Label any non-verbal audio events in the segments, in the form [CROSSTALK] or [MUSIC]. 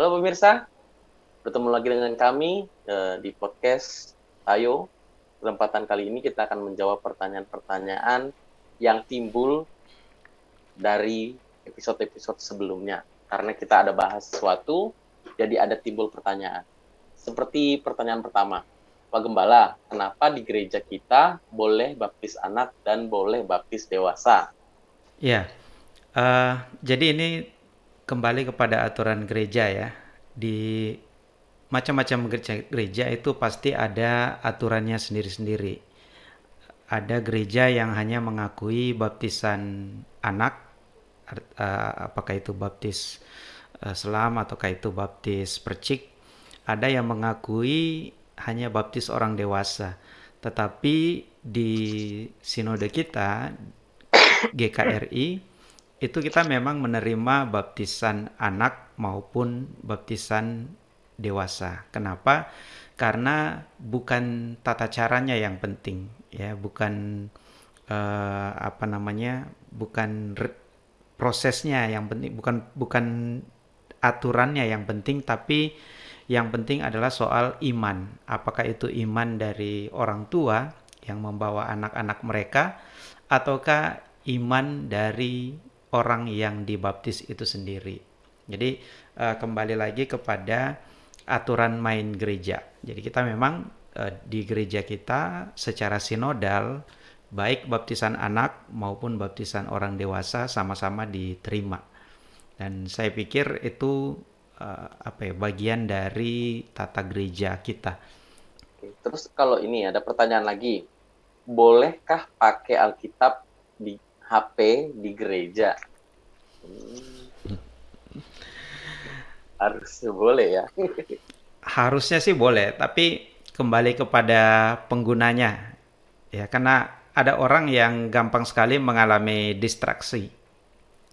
Halo pemirsa, bertemu lagi dengan kami uh, di podcast Ayo. Kesempatan kali ini kita akan menjawab pertanyaan-pertanyaan yang timbul dari episode-episode sebelumnya. Karena kita ada bahas sesuatu, jadi ada timbul pertanyaan. Seperti pertanyaan pertama, Pak Gembala, kenapa di gereja kita boleh baptis anak dan boleh baptis dewasa? Ya, uh, jadi ini kembali kepada aturan gereja ya. Di macam-macam gereja, gereja itu pasti ada aturannya sendiri-sendiri. Ada gereja yang hanya mengakui baptisan anak, uh, apakah itu baptis uh, selam ataukah itu baptis percik. Ada yang mengakui hanya baptis orang dewasa. Tetapi di sinode kita GKRI itu kita memang menerima baptisan anak maupun baptisan dewasa. Kenapa? Karena bukan tata caranya yang penting, ya, bukan uh, apa namanya, bukan prosesnya yang penting, bukan bukan aturannya yang penting, tapi yang penting adalah soal iman. Apakah itu iman dari orang tua yang membawa anak-anak mereka, ataukah iman dari orang yang dibaptis itu sendiri. Jadi uh, kembali lagi kepada aturan main gereja. Jadi kita memang uh, di gereja kita secara sinodal baik baptisan anak maupun baptisan orang dewasa sama-sama diterima. Dan saya pikir itu uh, apa ya bagian dari tata gereja kita. Terus kalau ini ada pertanyaan lagi, bolehkah pakai Alkitab di HP di gereja. Hmm. Harusnya boleh ya. [LAUGHS] Harusnya sih boleh, tapi kembali kepada penggunanya. Ya, karena ada orang yang gampang sekali mengalami distraksi,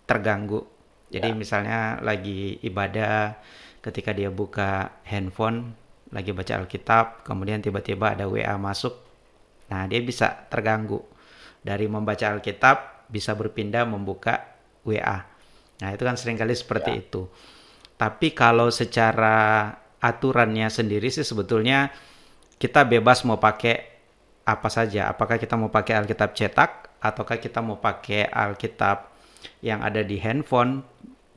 terganggu. Jadi ya. misalnya lagi ibadah, ketika dia buka handphone, lagi baca Alkitab, kemudian tiba-tiba ada WA masuk. Nah, dia bisa terganggu. Dari membaca Alkitab, bisa berpindah membuka WA. Nah, itu kan sering kali seperti ya. itu. Tapi kalau secara aturannya sendiri sih sebetulnya kita bebas mau pakai apa saja. Apakah kita mau pakai Alkitab cetak ataukah kita mau pakai Alkitab yang ada di handphone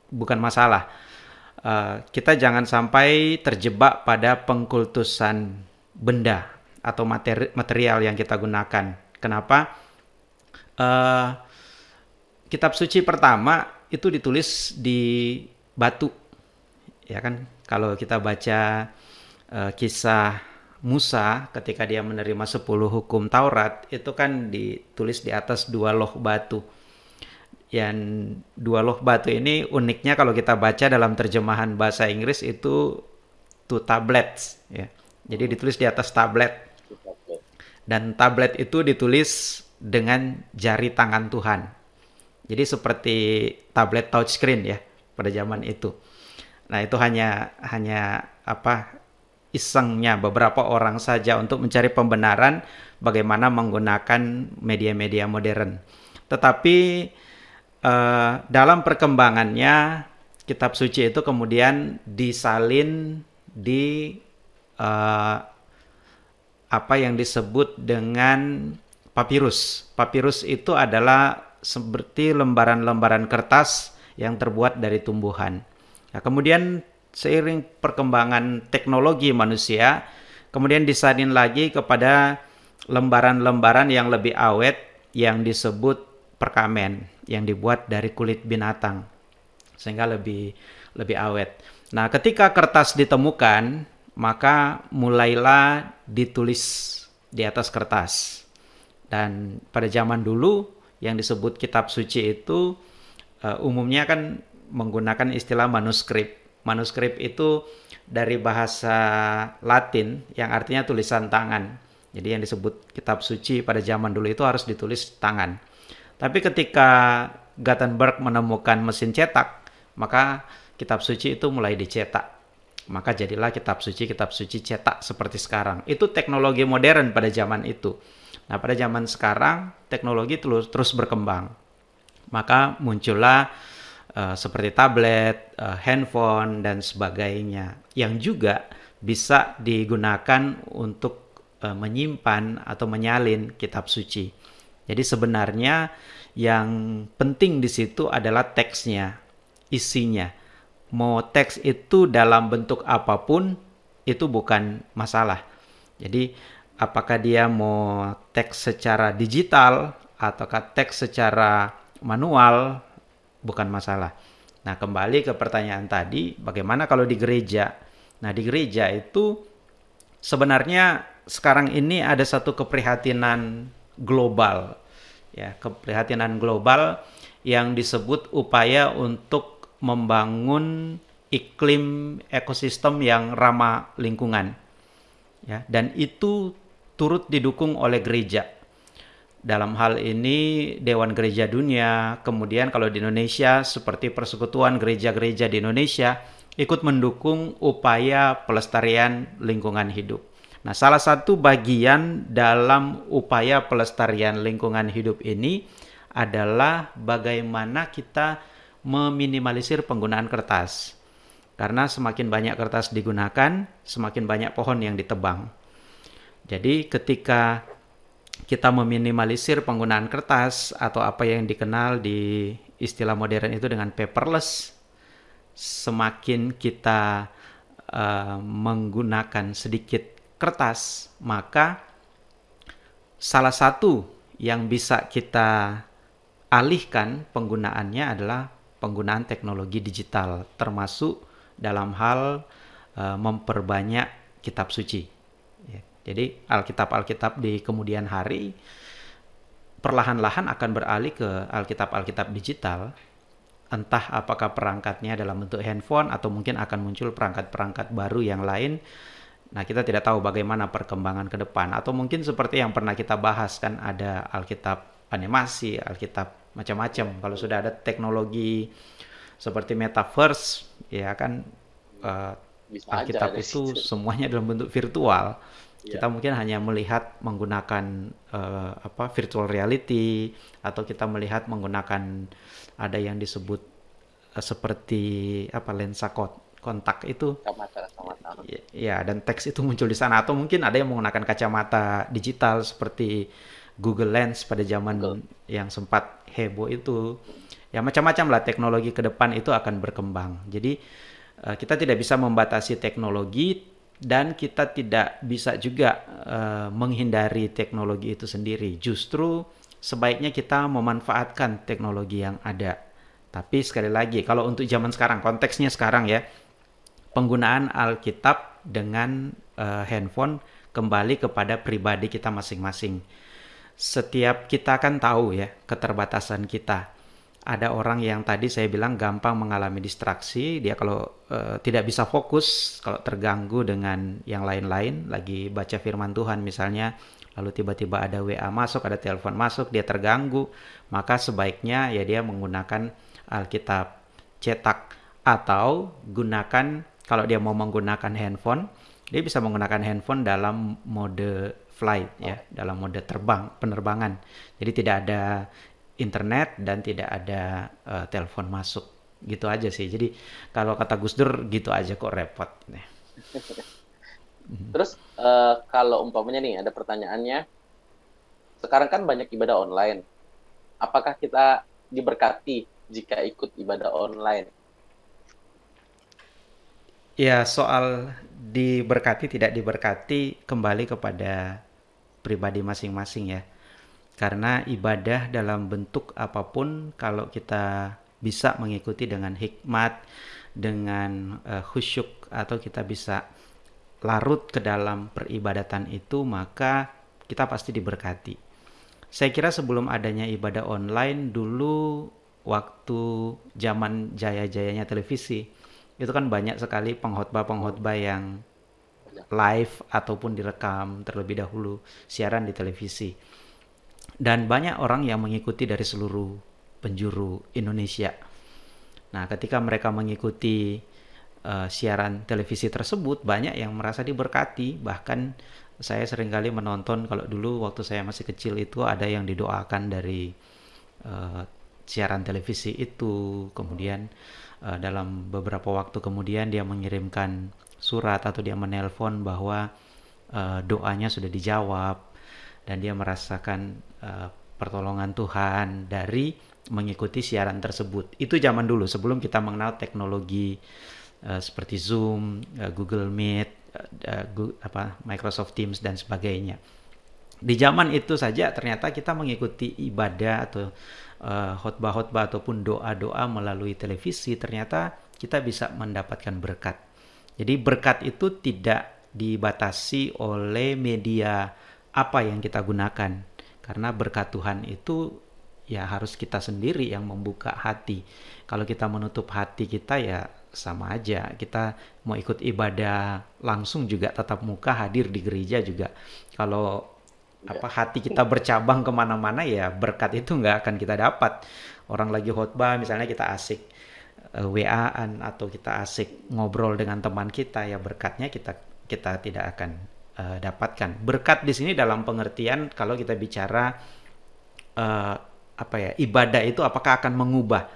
bukan masalah. Uh, kita jangan sampai terjebak pada pengkultusan benda atau materi material yang kita gunakan. Kenapa? Uh, kitab suci pertama itu ditulis di batu. Ya kan? Kalau kita baca uh, kisah Musa ketika dia menerima 10 hukum Taurat itu kan ditulis di atas dua loh batu. Yang dua loh batu ini uniknya kalau kita baca dalam terjemahan bahasa Inggris itu two tablets ya. Jadi ditulis di atas tablet. Dan tablet itu ditulis dengan jari tangan Tuhan. Jadi seperti tablet touchscreen ya pada zaman itu. Nah, itu hanya hanya apa isengnya beberapa orang saja untuk mencari pembenaran bagaimana menggunakan media-media modern. Tetapi uh, dalam perkembangannya kitab suci itu kemudian disalin di uh, apa yang disebut dengan papirus. Papirus itu adalah seperti lembaran-lembaran kertas yang terbuat dari tumbuhan. Nah, kemudian seiring perkembangan teknologi manusia, kemudian disalin lagi kepada lembaran-lembaran yang lebih awet yang disebut perkamen yang dibuat dari kulit binatang sehingga lebih lebih awet. Nah, ketika kertas ditemukan, maka mulailah ditulis di atas kertas. Dan pada zaman dulu yang disebut kitab suci itu uh, umumnya kan menggunakan istilah manuskrip. Manuskrip itu dari bahasa Latin yang artinya tulisan tangan. Jadi yang disebut kitab suci pada zaman dulu itu harus ditulis tangan. Tapi ketika Gutenberg menemukan mesin cetak, maka kitab suci itu mulai dicetak. Maka jadilah kitab suci kitab suci cetak seperti sekarang. Itu teknologi modern pada zaman itu. Nah, pada zaman sekarang teknologi terus terus berkembang. Maka muncullah uh, seperti tablet, uh, handphone dan sebagainya yang juga bisa digunakan untuk uh, menyimpan atau menyalin kitab suci. Jadi sebenarnya yang penting di situ adalah teksnya, isinya. Mau teks itu dalam bentuk apa pun itu bukan masalah. Jadi apakah dia mau teks secara digital ataukah teks secara manual bukan masalah. Nah, kembali ke pertanyaan tadi, bagaimana kalau di gereja? Nah, di gereja itu sebenarnya sekarang ini ada satu keprihatinan global. Ya, keprihatinan global yang disebut upaya untuk membangun iklim ekosistem yang ramah lingkungan. Ya, dan itu turut didukung oleh gereja dalam hal ini Dewan Gereja Dunia, kemudian kalau di Indonesia seperti Persekutuan Gereja-Gereja di Indonesia ikut mendukung upaya pelestarian lingkungan hidup. Nah, salah satu bagian dalam upaya pelestarian lingkungan hidup ini adalah bagaimana kita meminimalisir penggunaan kertas. Karena semakin banyak kertas digunakan, semakin banyak pohon yang ditebang. Jadi ketika kita meminimalisir penggunaan kertas atau apa yang dikenal di istilah modern itu dengan paperless, semakin kita uh, menggunakan sedikit kertas, maka salah satu yang bisa kita alihkan penggunaannya adalah penggunaan teknologi digital, termasuk dalam hal uh, memperbanyak kitab suci. Jadi Alkitab-Alkitab di kemudian hari perlahan-lahan akan beralih ke Alkitab-Alkitab digital. Entah apakah perangkatnya dalam bentuk handphone atau mungkin akan muncul perangkat-perangkat baru yang lain. Nah, kita tidak tahu bagaimana perkembangan ke depan atau mungkin seperti yang pernah kita bahas kan ada Alkitab animasi, Alkitab macam-macam. Kalau sudah ada teknologi seperti metaverse, ya kan uh, Alkitab itu semuanya dalam bentuk virtual Yeah. Kita mungkin hanya melihat menggunakan uh, apa virtual reality atau kita melihat menggunakan ada yang disebut uh, seperti apa lensa kontak itu. Kacamata. Ya, ya, dan teks itu muncul di sana atau mungkin ada yang menggunakan kacamata digital seperti Google Lens pada zaman Google. yang sempat heboh itu. Ya macam-macam lah teknologi ke depan itu akan berkembang. Jadi uh, kita tidak bisa membatasi teknologi dan kita tidak bisa juga uh, menghindari teknologi itu sendiri. Justru sebaiknya kita memanfaatkan teknologi yang ada. Tapi sekali lagi, kalau untuk zaman sekarang, konteksnya sekarang ya, penggunaan Alkitab dengan uh, handphone kembali kepada pribadi kita masing-masing. Setiap kita kan tahu ya keterbatasan kita ada orang yang tadi saya bilang gampang mengalami distraksi, dia kalau uh, tidak bisa fokus, kalau terganggu dengan yang lain-lain, lagi baca firman Tuhan misalnya, lalu tiba-tiba ada WA masuk, ada telepon masuk, dia terganggu, maka sebaiknya ya dia menggunakan Alkitab cetak atau gunakan kalau dia mau menggunakan handphone, dia bisa menggunakan handphone dalam mode flight ya, dalam mode terbang, penerbangan. Jadi tidak ada internet dan tidak ada uh, telepon masuk. Gitu aja sih. Jadi kalau kata Gus Dur gitu aja kok repot nih. [LAUGHS] Terus uh, kalau umpamanya nih ada pertanyaannya. Sekarang kan banyak ibadah online. Apakah kita diberkati jika ikut ibadah online? Ya soal diberkati tidak diberkati kembali kepada pribadi masing-masing ya karena ibadah dalam bentuk apa pun kalau kita bisa mengikuti dengan hikmat, dengan uh, khusyuk atau kita bisa larut ke dalam peribadatan itu maka kita pasti diberkati. Saya kira sebelum adanya ibadah online dulu waktu zaman jaya-jayanya televisi itu kan banyak sekali pengkhotbah-pengkhotbah yang live ataupun direkam terlebih dahulu siaran di televisi dan banyak orang yang mengikuti dari seluruh penjuru Indonesia. Nah, ketika mereka mengikuti uh, siaran televisi tersebut, banyak yang merasa diberkati. Bahkan saya sering kali menonton kalau dulu waktu saya masih kecil itu ada yang didoakan dari uh, siaran televisi itu, kemudian uh, dalam beberapa waktu kemudian dia mengirimkan surat atau dia menelpon bahwa uh, doanya sudah dijawab dan dia merasakan uh, pertolongan Tuhan dari mengikuti siaran tersebut. Itu zaman dulu sebelum kita mengenal teknologi uh, seperti Zoom, uh, Google Meet, uh, Google, apa Microsoft Teams dan sebagainya. Di zaman itu saja ternyata kita mengikuti ibadah atau uh, khotbah-khotbah ataupun doa-doa melalui televisi ternyata kita bisa mendapatkan berkat. Jadi berkat itu tidak dibatasi oleh media apa yang kita gunakan karena berkat Tuhan itu ya harus kita sendiri yang membuka hati. Kalau kita menutup hati kita ya sama aja. Kita mau ikut ibadah langsung juga tetap muka hadir di gereja juga. Kalau apa hati kita bercabang ke mana-mana ya berkat itu nggak akan kita dapat. Orang lagi khotbah misalnya kita asik uh, WA-an atau kita asik ngobrol dengan teman kita ya berkatnya kita kita tidak akan uh, dapatkan. Berkat di sini dalam pengertian kalau kita bicara uh, apa ya ibadah itu apakah akan mengubah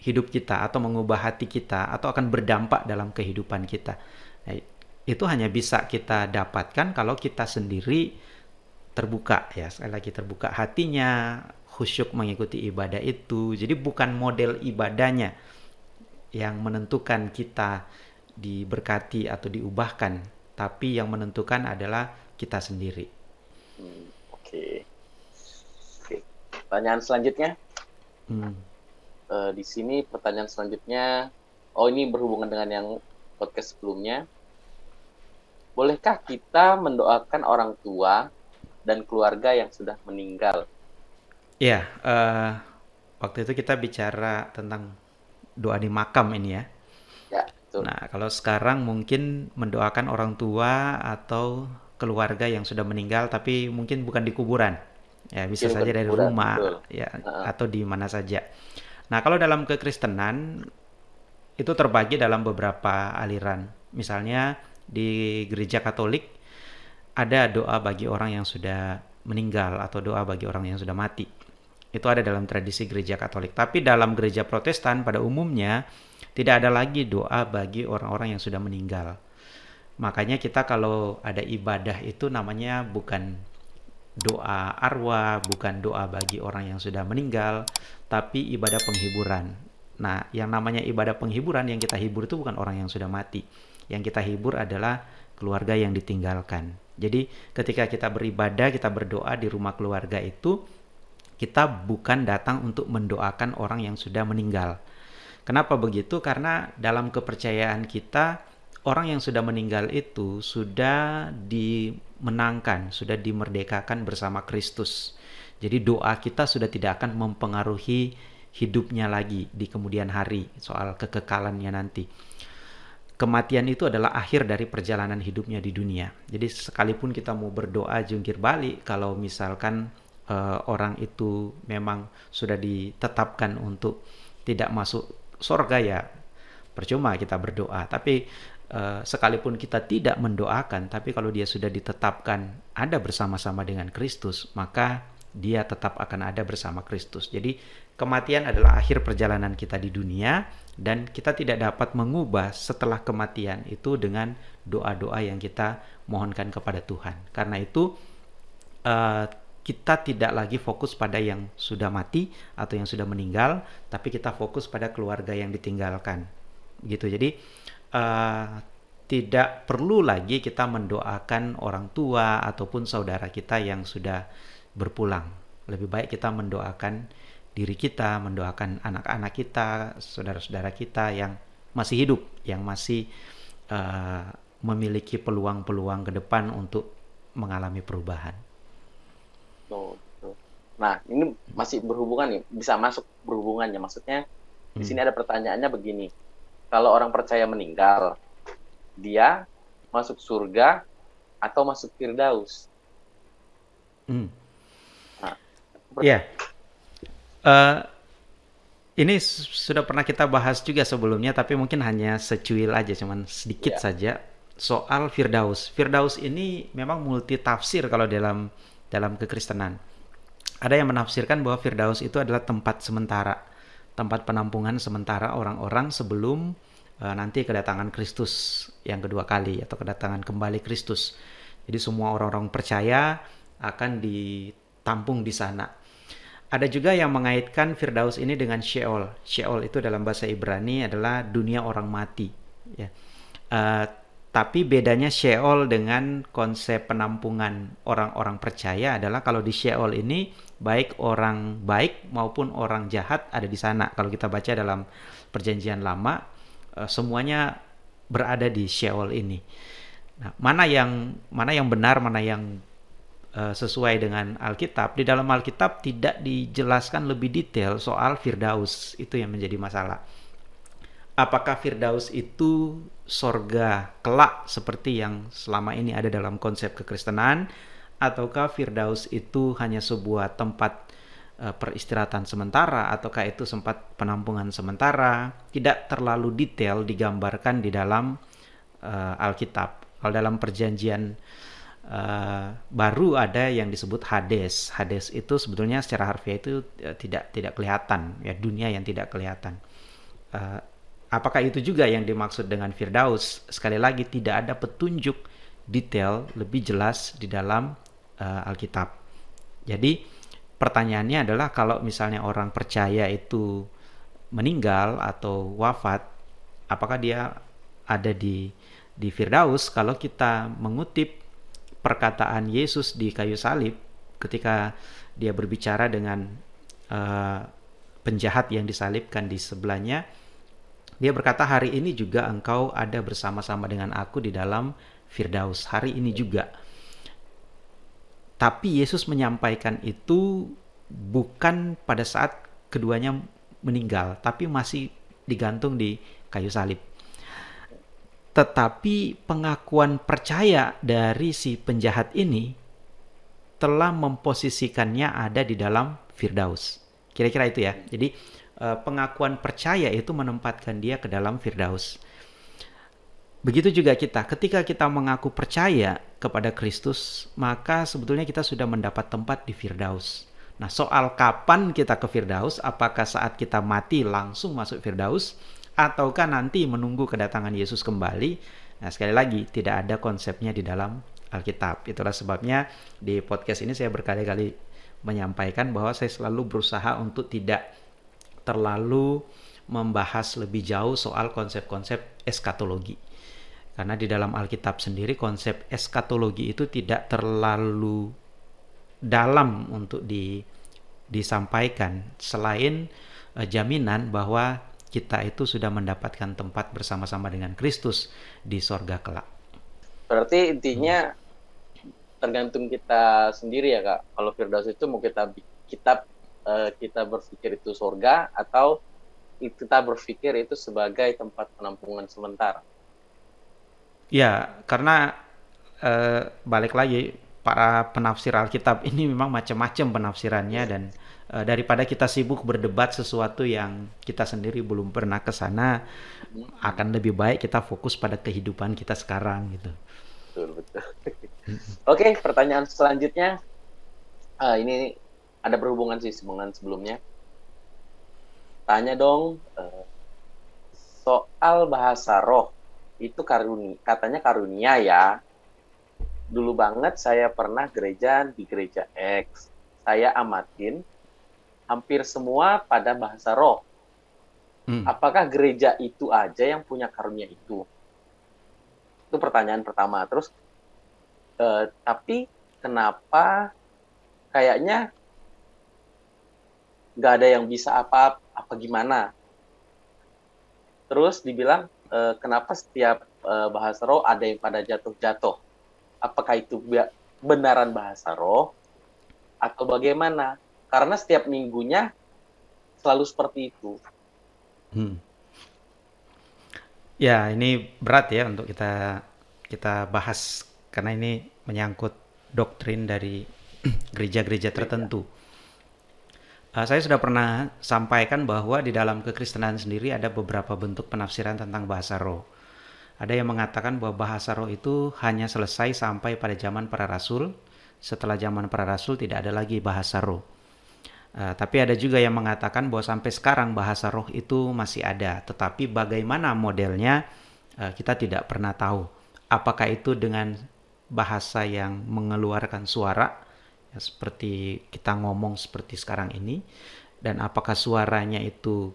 hidup kita atau mengubah hati kita atau akan berdampak dalam kehidupan kita. Nah, itu hanya bisa kita dapatkan kalau kita sendiri terbuka ya sekali lagi terbuka hatinya khusyuk mengikuti ibadah itu jadi bukan model ibadahnya yang menentukan kita diberkati atau diubahkan tapi yang menentukan adalah kita sendiri hmm, oke okay. oke pertanyaan selanjutnya hmm. uh, di sini pertanyaan selanjutnya oh ini berhubungan dengan yang podcast sebelumnya bolehkah kita mendoakan orang tua dan keluarga yang sudah meninggal. Iya, uh, waktu itu kita bicara tentang doa di makam ini ya. Ya, betul. Nah, kalau sekarang mungkin mendoakan orang tua atau keluarga yang sudah meninggal tapi mungkin bukan di kuburan. Ya, bisa ya, saja dari kuburan, rumah betul. ya uh -huh. atau di mana saja. Nah, kalau dalam kekristenan itu terbagi dalam beberapa aliran. Misalnya di gereja Katolik ada doa bagi orang yang sudah meninggal atau doa bagi orang yang sudah mati. Itu ada dalam tradisi gereja Katolik. Tapi dalam gereja Protestan pada umumnya tidak ada lagi doa bagi orang-orang yang sudah meninggal. Makanya kita kalau ada ibadah itu namanya bukan doa arwah, bukan doa bagi orang yang sudah meninggal, tapi ibadah penghiburan. Nah, yang namanya ibadah penghiburan yang kita hibur itu bukan orang yang sudah mati. Yang kita hibur adalah keluarga yang ditinggalkan. Jadi ketika kita beribadah, kita berdoa di rumah keluarga itu, kita bukan datang untuk mendoakan orang yang sudah meninggal. Kenapa begitu? Karena dalam kepercayaan kita, orang yang sudah meninggal itu sudah dimenangkan, sudah dimerdekakan bersama Kristus. Jadi doa kita sudah tidak akan mempengaruhi hidupnya lagi di kemudian hari soal kekekalannya nanti kematian itu adalah akhir dari perjalanan hidupnya di dunia. Jadi sekalipun kita mau berdoa jungkir balik, kalau misalkan uh, orang itu memang sudah ditetapkan untuk tidak masuk surga ya percuma kita berdoa. Tapi uh, sekalipun kita tidak mendoakan, tapi kalau dia sudah ditetapkan ada bersama-sama dengan Kristus, maka dia tetap akan ada bersama Kristus. Jadi kematian adalah akhir perjalanan kita di dunia dan kita tidak dapat mengubah setelah kematian itu dengan doa-doa yang kita mohonkan kepada Tuhan. Karena itu uh, kita tidak lagi fokus pada yang sudah mati atau yang sudah meninggal, tapi kita fokus pada keluarga yang ditinggalkan. Gitu. Jadi uh, tidak perlu lagi kita mendoakan orang tua ataupun saudara kita yang sudah berpulang. Lebih baik kita mendoakan diri kita, mendoakan anak-anak kita, saudara-saudara kita yang masih hidup, yang masih uh, memiliki peluang-peluang ke depan untuk mengalami perubahan. Nah, ini masih berhubungan nih, bisa masuk berhubungannya. Maksudnya hmm. di sini ada pertanyaannya begini. Kalau orang percaya meninggal, dia masuk surga atau masuk firdaus? Hmm. Nah, ya, Uh, ini sudah pernah kita bahas juga sebelumnya, tapi mungkin hanya secuil aja, cuman sedikit yeah. saja soal Firdaus. Firdaus ini memang multi tafsir kalau dalam dalam kekristenan. ada yang menafsirkan bahwa Firdaus itu adalah tempat sementara, tempat penampungan sementara orang-orang sebelum uh, nanti kedatangan Kristus yang kedua kali atau kedatangan kembali Kristus. Jadi semua orang-orang percaya akan ditampung di sana. Ada juga yang mengaitkan Firdaus ini dengan Sheol. Sheol itu dalam bahasa Ibrani adalah dunia orang mati. Ya. Uh, tapi bedanya Sheol dengan konsep penampungan orang-orang percaya adalah kalau di Sheol ini baik orang baik maupun orang jahat ada di sana. Kalau kita baca dalam Perjanjian Lama, eh, semuanya berada di Sheol ini. Nah, mana yang mana yang benar, mana yang uh, sesuai dengan Alkitab? Di dalam Alkitab tidak dijelaskan lebih detail soal Firdaus. Itu yang menjadi masalah apakah Firdaus itu sorga kelak seperti yang selama ini ada dalam konsep kekristenan? Ataukah Firdaus itu hanya sebuah tempat uh, peristirahatan sementara? Ataukah itu sempat penampungan sementara? Tidak terlalu detail digambarkan di dalam uh, Alkitab. Kalau dalam perjanjian uh, baru ada yang disebut Hades. Hades itu sebetulnya secara harfiah itu tidak tidak kelihatan. Ya dunia yang tidak kelihatan Apakah itu juga yang dimaksud dengan Firdaus? Sekali lagi tidak ada petunjuk detail lebih jelas di dalam uh, Alkitab. Jadi pertanyaannya adalah kalau misalnya orang percaya itu meninggal atau wafat, apakah dia ada di di Firdaus? Kalau kita mengutip perkataan Yesus di kayu salib ketika dia berbicara dengan uh, penjahat yang disalibkan di sebelahnya, dia berkata, "Hari ini juga engkau ada bersama-sama dengan aku di dalam Firdaus." Hari ini juga. Tapi Yesus menyampaikan itu bukan pada saat keduanya meninggal, tapi masih digantung di kayu salib. Tetapi pengakuan percaya dari si penjahat ini telah memposisikannya ada di dalam Firdaus. Kira-kira itu ya. Jadi pengakuan percaya itu menempatkan dia ke dalam Firdaus. Begitu juga kita, ketika kita mengaku percaya kepada Kristus, maka sebetulnya kita sudah mendapat tempat di Firdaus. Nah, soal kapan kita ke Firdaus, apakah saat kita mati langsung masuk Firdaus, ataukah nanti menunggu kedatangan Yesus kembali? Nah, sekali lagi, tidak ada konsepnya di dalam Alkitab. Itulah sebabnya di podcast ini saya berkali-kali menyampaikan bahwa saya selalu berusaha untuk tidak terlalu membahas lebih jauh soal konsep-konsep eskatologi. Karena di dalam Alkitab sendiri konsep eskatologi itu tidak terlalu dalam untuk di, disampaikan selain uh, jaminan bahwa kita itu sudah mendapatkan tempat bersama-sama dengan Kristus di sorga kelak. Berarti intinya tergantung kita sendiri ya kak. Kalau Firdaus itu mau kita kitab uh, kita berpikir itu surga atau kita berpikir itu sebagai tempat penampungan sementara. Ya, karena uh, balik lagi para penafsir Alkitab [LAUGHS] ini memang macam-macam penafsirannya dan uh, daripada kita sibuk berdebat sesuatu yang kita sendiri belum pernah ke sana, akan lebih baik kita fokus pada kehidupan kita sekarang gitu. Betul betul. Oke, pertanyaan selanjutnya. Uh, ini ada berhubungan sih dengan sebelumnya. Tanya dong uh, soal bahasa roh itu karuni katanya karunia ya. Dulu banget saya pernah gereja di gereja X. Saya amatin hampir semua pada bahasa roh. Hmm. Apakah gereja itu aja yang punya karunia itu? Itu pertanyaan pertama. Terus, uh, tapi kenapa kayaknya nggak ada yang bisa apa apa gimana? Terus dibilang e, kenapa setiap e, bahasa roh ada yang pada jatuh-jatuh? Apakah itu benaran bahasa roh atau bagaimana? Karena setiap minggunya selalu seperti itu. Hmm. ya ini berat ya untuk kita kita bahas. Karena ini menyangkut doktrin dari [CLEARS THROAT] gereja-gereja tertentu Uh, saya sudah pernah sampaikan bahwa di dalam kekristenan sendiri ada beberapa bentuk penafsiran tentang bahasa roh. Ada yang mengatakan bahwa bahasa roh itu hanya selesai sampai pada zaman para rasul, setelah zaman para rasul tidak ada lagi bahasa roh. Uh, tapi ada juga yang mengatakan bahwa sampai sekarang bahasa roh itu masih ada, tetapi bagaimana modelnya uh, kita tidak pernah tahu. Apakah itu dengan bahasa yang mengeluarkan suara, ya, seperti kita ngomong seperti sekarang ini, dan apakah suaranya itu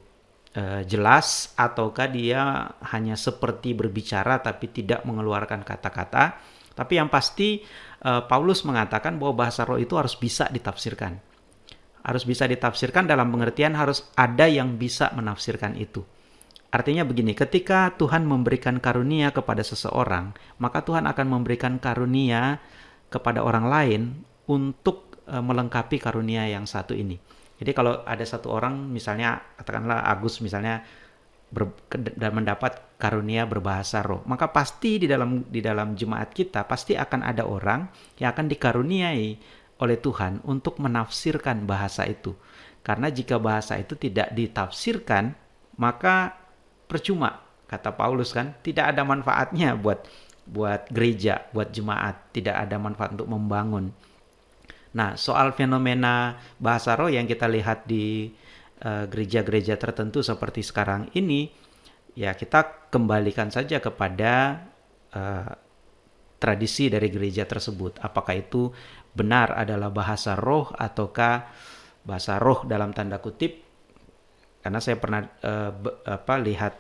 uh, jelas ataukah dia hanya seperti berbicara tapi tidak mengeluarkan kata-kata. Tapi yang pasti uh, Paulus mengatakan bahwa bahasa roh itu harus bisa ditafsirkan harus bisa ditafsirkan dalam pengertian harus ada yang bisa menafsirkan itu. Artinya begini, ketika Tuhan memberikan karunia kepada seseorang, maka Tuhan akan memberikan karunia kepada orang lain untuk e, melengkapi karunia yang satu ini. Jadi kalau ada satu orang misalnya katakanlah Agus misalnya ber, dan mendapat karunia berbahasa roh, maka pasti di dalam di dalam jemaat kita pasti akan ada orang yang akan dikaruniai oleh Tuhan untuk menafsirkan bahasa itu. Karena jika bahasa itu tidak ditafsirkan, maka percuma kata Paulus kan, tidak ada manfaatnya buat buat gereja, buat jemaat, tidak ada manfaat untuk membangun. Nah, soal fenomena bahasa roh yang kita lihat di eh, gereja-gereja uh, tertentu seperti sekarang ini, ya kita kembalikan saja kepada uh, tradisi dari gereja tersebut. Apakah itu benar adalah bahasa roh ataukah bahasa roh dalam tanda kutip karena saya pernah uh, apa lihat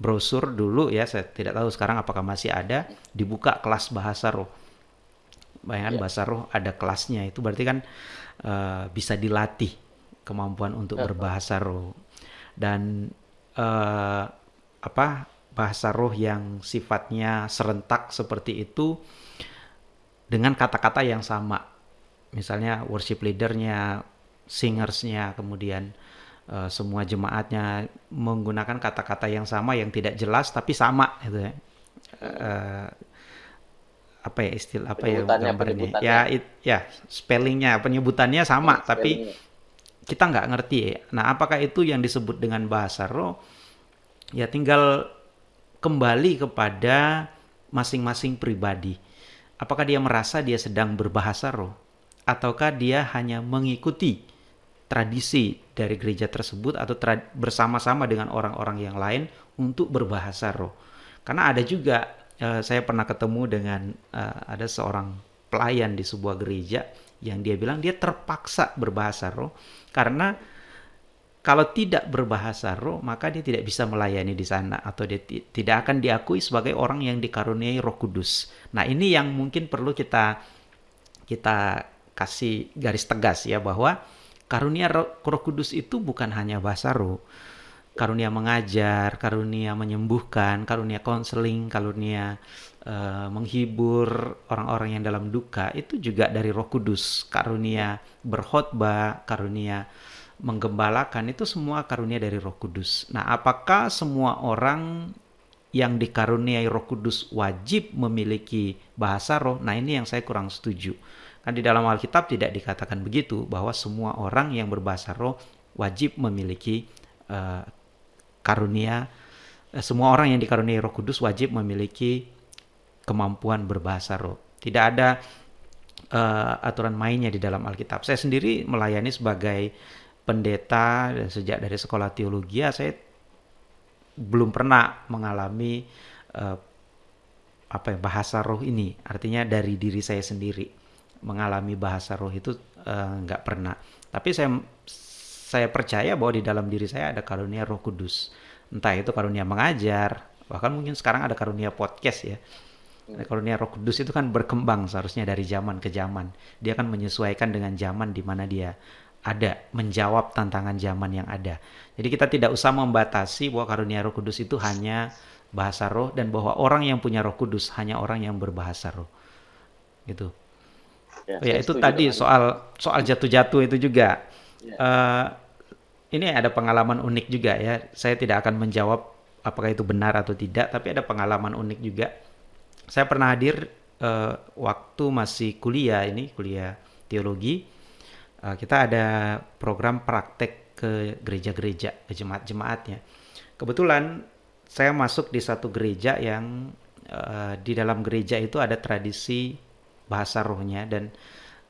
brosur dulu ya saya tidak tahu sekarang apakah masih ada dibuka kelas bahasa roh bayangkan ya. bahasa roh ada kelasnya itu berarti kan uh, bisa dilatih kemampuan untuk ya. berbahasa roh dan uh, apa bahasa roh yang sifatnya serentak seperti itu dengan kata-kata yang sama. Misalnya worship leadernya, singersnya, kemudian uh, semua jemaatnya menggunakan kata-kata yang sama yang tidak jelas tapi sama gitu ya. Uh, apa ya istilah apa ya gambarnya ya it, ya spellingnya penyebutannya sama oh, tapi kita nggak ngerti ya. nah apakah itu yang disebut dengan bahasa roh ya tinggal kembali kepada masing-masing pribadi Apakah dia merasa dia sedang berbahasa roh? Ataukah dia hanya mengikuti tradisi dari gereja tersebut atau bersama-sama dengan orang-orang yang lain untuk berbahasa roh? Karena ada juga, uh, saya pernah ketemu dengan uh, ada seorang pelayan di sebuah gereja yang dia bilang dia terpaksa berbahasa roh karena kalau tidak berbahasa roh, maka dia tidak bisa melayani di sana atau dia tidak akan diakui sebagai orang yang dikaruniai Roh Kudus. Nah, ini yang mungkin perlu kita kita kasih garis tegas ya bahwa karunia roh Kudus itu bukan hanya bahasa roh. Karunia mengajar, karunia menyembuhkan, karunia konseling, karunia uh, menghibur orang-orang yang dalam duka itu juga dari Roh Kudus. Karunia berkhotbah, karunia menggembalakan itu semua karunia dari Roh Kudus. Nah, apakah semua orang yang dikaruniai Roh Kudus wajib memiliki bahasa roh? Nah, ini yang saya kurang setuju. Kan di dalam Alkitab tidak dikatakan begitu bahwa semua orang yang berbahasa roh wajib memiliki uh, karunia uh, semua orang yang dikaruniai Roh Kudus wajib memiliki kemampuan berbahasa roh. Tidak ada uh, aturan mainnya di dalam Alkitab. Saya sendiri melayani sebagai pendeta dan sejak dari sekolah teologi ya saya belum pernah mengalami uh, apa ya bahasa roh ini artinya dari diri saya sendiri mengalami bahasa roh itu uh, nggak pernah tapi saya saya percaya bahwa di dalam diri saya ada karunia roh kudus entah itu karunia mengajar bahkan mungkin sekarang ada karunia podcast ya karunia roh kudus itu kan berkembang seharusnya dari zaman ke zaman dia akan menyesuaikan dengan zaman di mana dia ada, menjawab tantangan zaman yang ada. Jadi kita tidak usah membatasi bahwa karunia Roh Kudus itu hanya bahasa roh dan bahwa orang yang punya Roh Kudus hanya orang yang berbahasa roh. Gitu. Ya, oh ya itu tadi soal soal jatuh-jatuh itu juga. Ya. Uh, ini ada pengalaman unik juga ya. Saya tidak akan menjawab apakah itu benar atau tidak, tapi ada pengalaman unik juga. Saya pernah hadir uh, waktu masih kuliah ini, kuliah teologi uh, kita ada program praktek ke gereja-gereja, ke jemaat-jemaatnya. Kebetulan saya masuk di satu gereja yang uh, di dalam gereja itu ada tradisi bahasa rohnya dan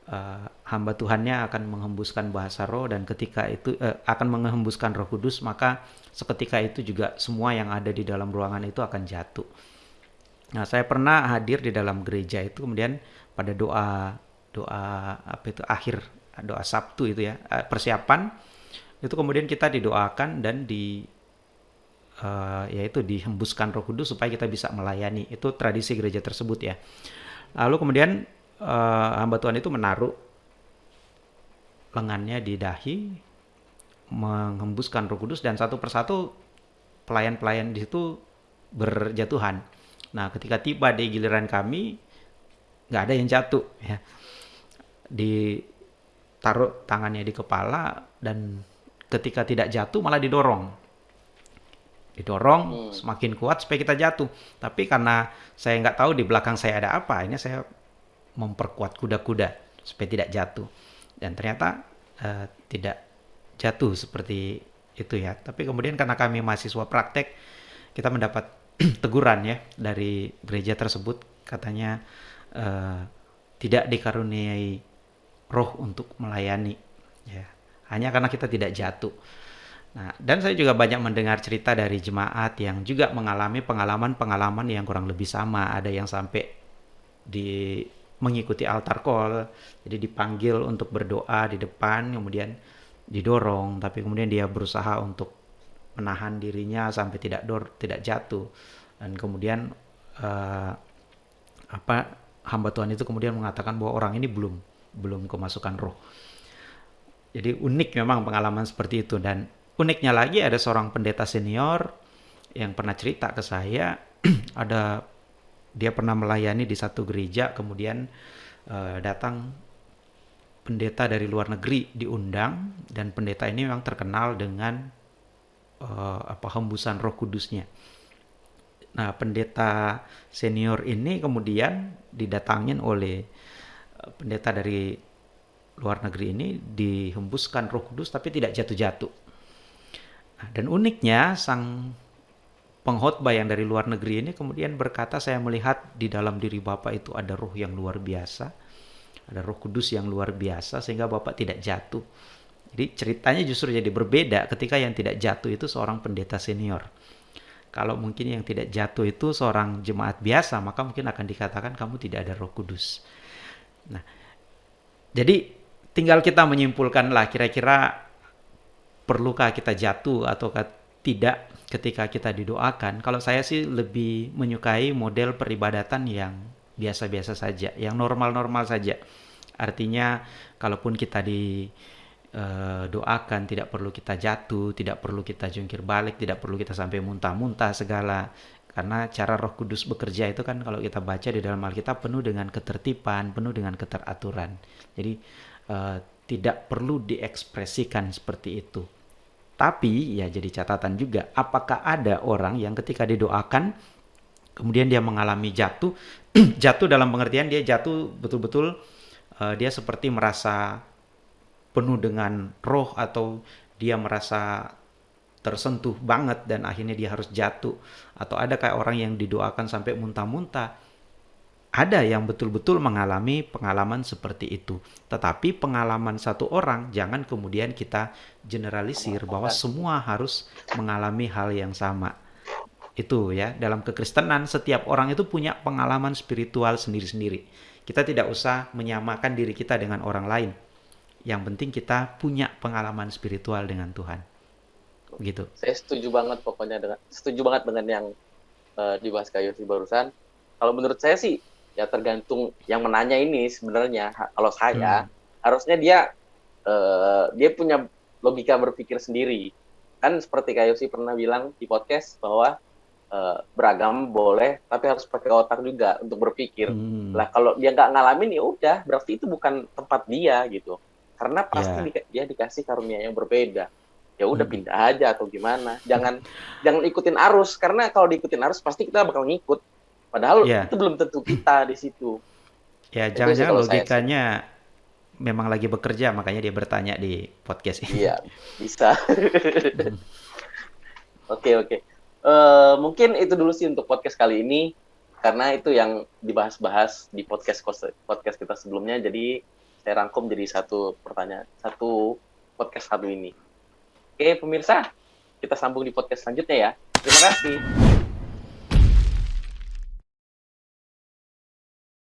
uh, hamba Tuhannya akan menghembuskan bahasa roh dan ketika itu uh, akan menghembuskan Roh Kudus maka seketika itu juga semua yang ada di dalam ruangan itu akan jatuh. Nah, saya pernah hadir di dalam gereja itu kemudian pada doa doa apa itu akhir doa Sabtu itu ya uh, persiapan itu kemudian kita didoakan dan di uh, yaitu dihembuskan Roh Kudus supaya kita bisa melayani. Itu tradisi gereja tersebut ya. Lalu kemudian uh, hamba Tuhan itu menaruh lengannya di dahi menghembuskan Roh Kudus dan satu persatu pelayan-pelayan di situ berjatuhan. Nah, ketika tiba di giliran kami nggak ada yang jatuh ya. Ditaruh tangannya di kepala dan ketika tidak jatuh malah didorong didorong hmm. semakin kuat supaya kita jatuh tapi karena saya nggak tahu di belakang saya ada apa ini saya memperkuat kuda-kuda supaya tidak jatuh dan ternyata uh, tidak jatuh seperti itu ya tapi kemudian karena kami mahasiswa praktek kita mendapat [CLEARS THROAT] teguran ya dari gereja tersebut katanya uh, tidak dikaruniai roh untuk melayani ya hanya karena kita tidak jatuh. Nah, dan saya juga banyak mendengar cerita dari jemaat yang juga mengalami pengalaman-pengalaman yang kurang lebih sama. Ada yang sampai di mengikuti altar call, jadi dipanggil untuk berdoa di depan, kemudian didorong, tapi kemudian dia berusaha untuk menahan dirinya sampai tidak dor, tidak jatuh, dan kemudian uh, apa hamba Tuhan itu kemudian mengatakan bahwa orang ini belum belum kemasukan roh. Jadi unik memang pengalaman seperti itu. Dan uniknya lagi ada seorang pendeta senior yang pernah cerita ke saya [CLEARS THROAT] ada dia pernah melayani di satu gereja kemudian uh, datang pendeta dari luar negeri diundang dan pendeta ini memang terkenal dengan uh, apa hembusan Roh Kudusnya. Nah, pendeta senior ini kemudian didatangin oleh eh, pendeta dari luar negeri ini dihembuskan Roh Kudus tapi tidak jatuh-jatuh. Nah, dan uniknya sang pengkhotbah yang dari luar negeri ini kemudian berkata saya melihat di dalam diri Bapak itu ada roh yang luar biasa, ada Roh Kudus yang luar biasa sehingga Bapak tidak jatuh. Jadi ceritanya justru jadi berbeda ketika yang tidak jatuh itu seorang pendeta senior. Kalau mungkin yang tidak jatuh itu seorang jemaat biasa, maka mungkin akan dikatakan kamu tidak ada Roh Kudus. Nah, jadi tinggal kita menyimpulkan lah kira-kira perlukah kita jatuh atau tidak ketika kita didoakan. Kalau saya sih lebih menyukai model peribadatan yang biasa-biasa saja, yang normal-normal saja. Artinya kalaupun kita didoakan eh, tidak perlu kita jatuh, tidak perlu kita jungkir balik, tidak perlu kita sampai muntah-muntah segala. Karena cara Roh Kudus bekerja itu kan kalau kita baca di dalam Alkitab penuh dengan ketertiban, penuh dengan keteraturan. Jadi uh, tidak perlu diekspresikan seperti itu. Tapi ya jadi catatan juga, apakah ada orang yang ketika didoakan kemudian dia mengalami jatuh, [CLEARS THROAT] jatuh dalam pengertian dia jatuh betul-betul uh, dia seperti merasa penuh dengan roh atau dia merasa tersentuh banget dan akhirnya dia harus jatuh. Atau ada kayak orang yang didoakan sampai muntah-muntah ada yang betul-betul mengalami pengalaman seperti itu. Tetapi pengalaman satu orang jangan kemudian kita generalisir bahwa semua harus mengalami hal yang sama. Itu ya, dalam kekristenan setiap orang itu punya pengalaman spiritual sendiri-sendiri. Kita tidak usah menyamakan diri kita dengan orang lain. Yang penting kita punya pengalaman spiritual dengan Tuhan. Gitu. Saya setuju banget pokoknya dengan setuju banget dengan yang uh, dibahas kayu barusan. Kalau menurut saya sih ya tergantung yang menanya ini sebenarnya kalau saya hmm. harusnya dia uh, dia punya logika berpikir sendiri kan seperti kayak Yosi pernah bilang di podcast bahwa uh, beragam boleh tapi harus pakai otak juga untuk berpikir hmm. lah kalau dia nggak ngalamin ya udah berarti itu bukan tempat dia gitu karena pasti yeah. di, dia dikasih karunia yang berbeda ya udah hmm. pindah aja atau gimana jangan [LAUGHS] jangan ikutin arus karena kalau diikutin arus pasti kita bakal ngikut Padahal yeah. itu belum tentu kita di situ. Ya, jangan-jangan logikanya saya, memang lagi bekerja, makanya dia bertanya di podcast ini. Iya, bisa. [LAUGHS] Oke, oke. Okay, okay. uh, mungkin itu dulu sih untuk podcast kali ini. karena itu yang dibahas-bahas di podcast podcast kita sebelumnya jadi saya rangkum jadi satu pertanyaan satu podcast satu ini oke pemirsa kita sambung di podcast selanjutnya ya terima kasih